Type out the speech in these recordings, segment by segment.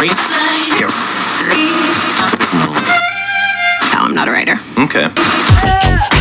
Three. Here. No. I'm not a writer. Okay.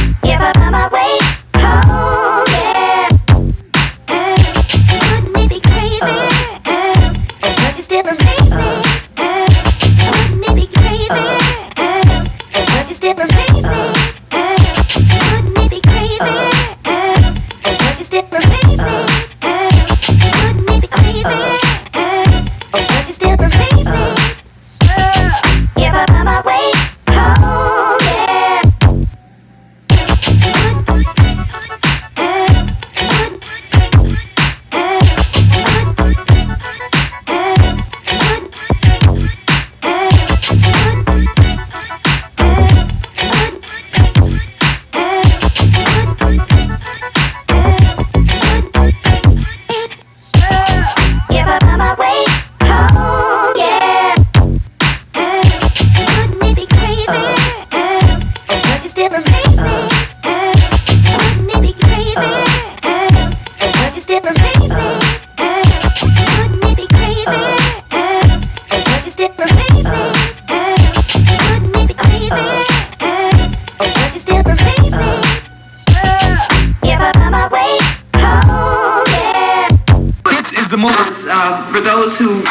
uh, for those who